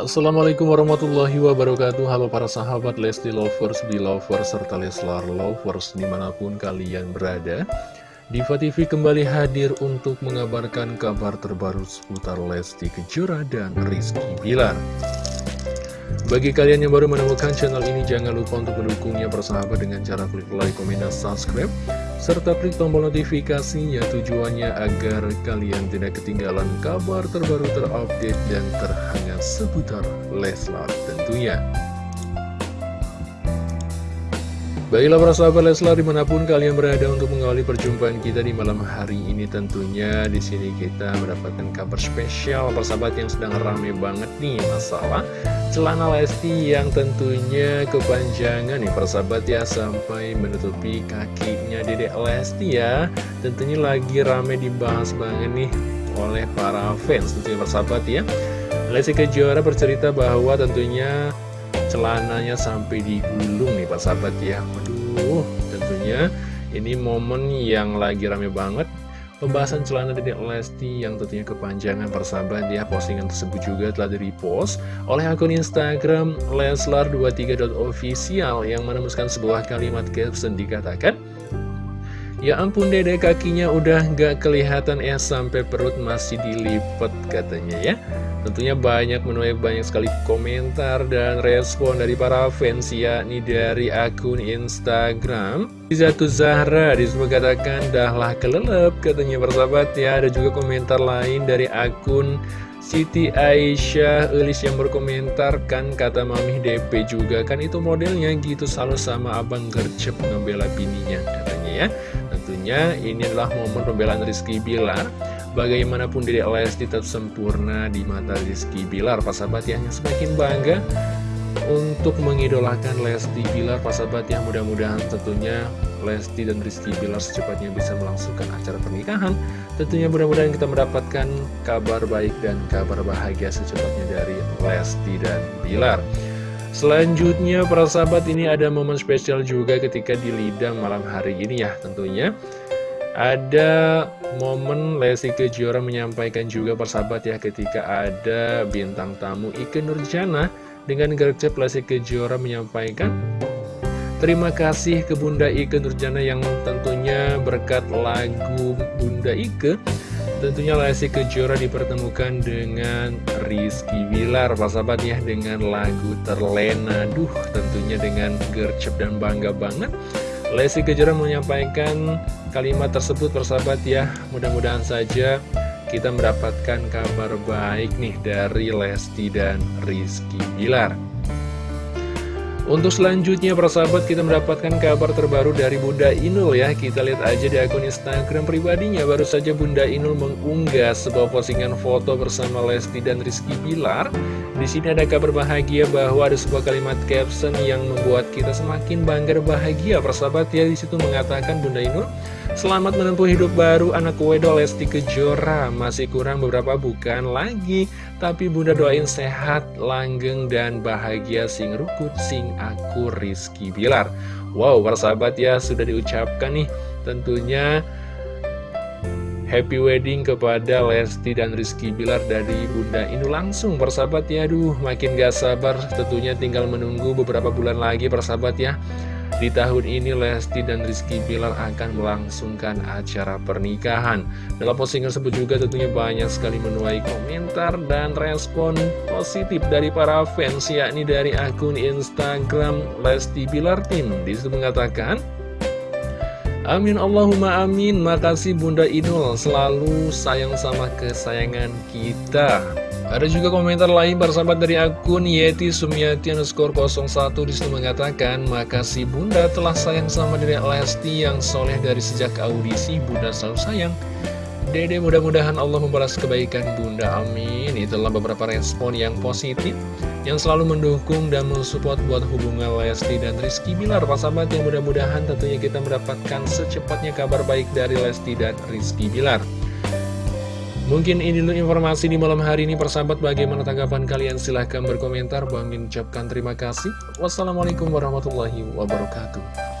Assalamualaikum warahmatullahi wabarakatuh. Halo para sahabat Lesti Lovers, Belovers, serta Leslar Lovers di mana pun kalian berada. Diva TV kembali hadir untuk mengabarkan kabar terbaru seputar Lesti Kejora dan Rizky Bilar. Bagi kalian yang baru menemukan channel ini, jangan lupa untuk mendukungnya bersahabat dengan cara klik like, komen, dan subscribe, serta klik tombol notifikasinya tujuannya agar kalian tidak ketinggalan kabar terbaru terupdate dan terhangat seputar Leslar tentunya. Baiklah para sahabat Leslar di mana pun kalian berada untuk mengawali perjumpaan kita di malam hari ini tentunya di sini kita mendapatkan kabar spesial. Persahabat yang sedang rame banget nih masalah celana Lesti yang tentunya kepanjangan nih. Persahabat ya sampai menutupi kakinya Dedek Lesti ya. Tentunya lagi rame dibahas banget nih oleh para fans. Tentunya persahabat ya. Lesti Kejora bercerita bahwa tentunya celananya sampai digulung nih Pak Sahabat ya. Waduh tentunya ini momen yang lagi rame banget. Pembahasan celana dari Lesti yang tentunya kepanjangan persahabat ya. Postingan tersebut juga telah di-repost oleh akun Instagram Leslar23.official Yang menemuskan sebuah kalimat caption dikatakan Ya ampun dede kakinya udah gak kelihatan ya sampai perut masih dilipet katanya ya. Tentunya banyak menuai banyak sekali komentar dan respon dari para fans ya Ini dari akun Instagram. Zatu Zahra di situ katakan dahlah kelelep katanya persahabat ya. Ada juga komentar lain dari akun Siti Aisyah Elis yang berkomentar kan kata Mami DP juga kan itu modelnya gitu selalu sama abang gercep ngebela bininya katanya ya. Tentunya ini adalah momen pembelaan Rizky Bilar. Bagaimanapun diri Lesti tetap sempurna di mata Rizky Bilar Pak sahabat yang semakin bangga untuk mengidolakan Lesti Bilar. Pak sahabat yang mudah-mudahan tentunya Lesti dan Rizky Bilar secepatnya bisa melangsungkan acara pernikahan. Tentunya mudah-mudahan kita mendapatkan kabar baik dan kabar bahagia secepatnya dari Lesti dan Bilar Selanjutnya para sahabat ini ada momen spesial juga ketika di Lidang malam hari ini ya tentunya. Ada momen Lesti Kejora menyampaikan juga persahabat ya ketika ada bintang tamu Ike Nurjana dengan gercep Lesti Kejora menyampaikan Terima kasih ke Bunda Ike Nurjana yang tentunya berkat lagu Bunda Ike Tentunya Lesti Kejora dipertemukan dengan Rizky Wilar Persahabat ya dengan lagu Terlena. Duh tentunya dengan gercep dan bangga banget. Lesti Kejora menyampaikan kalimat tersebut persahabat ya. Mudah-mudahan saja kita mendapatkan kabar baik nih dari Lesti dan Rizky Bilar untuk selanjutnya persahabat kita mendapatkan kabar terbaru dari Bunda Inul ya. Kita lihat aja di akun Instagram pribadinya. Baru saja Bunda Inul mengunggah sebuah postingan foto bersama Lesti dan Rizky Bilar. Di sini ada kabar bahagia bahwa ada sebuah kalimat caption yang membuat kita semakin bangga bahagia Persahabat. Ya di situ mengatakan Bunda Inul Selamat menempuh hidup baru anak wedo Lesti Kejora. Masih kurang beberapa bukan lagi. Tapi bunda doain sehat, langgeng, dan bahagia. Sing rukut, sing aku Rizky Bilar. Wow persahabat ya sudah diucapkan nih. Tentunya Happy wedding kepada Lesti dan Rizky Bilar dari Bunda Inu langsung persahabat ya. Aduh makin gak sabar. Tentunya tinggal menunggu beberapa bulan lagi persahabat ya di tahun ini Lesti dan Rizky Bilar akan melangsungkan acara pernikahan. Dalam postingan tersebut juga tentunya banyak sekali menuai komentar dan respon positif dari para fans Yakni dari akun Instagram Lesti Bilar Tim Di situ mengatakan Amin Allahumma amin. Makasih Bunda Inul. Selalu sayang sama kesayangan kita. Ada juga komentar lain bersahabat dari akun Yeti Sumiati underscore 01 di situ mengatakan Makasih bunda telah sayang sama diri Lesti yang soleh dari sejak audisi. Bunda selalu sayang Dede mudah-mudahan Allah membalas kebaikan bunda. Amin. Itulah beberapa respon yang positif Yang selalu mendukung dan mensupport buat hubungan Lesti dan Rizky Bilar. Pak sahabat yang mudah-mudahan tentunya kita mendapatkan secepatnya kabar baik dari Lesti dan Rizky Bilar. Mungkin ini dulu informasi di malam hari ini. Persahabat bagaimana tanggapan kalian? Silahkan berkomentar. Bang ucapkan terima kasih. Wassalamualaikum warahmatullahi wabarakatuh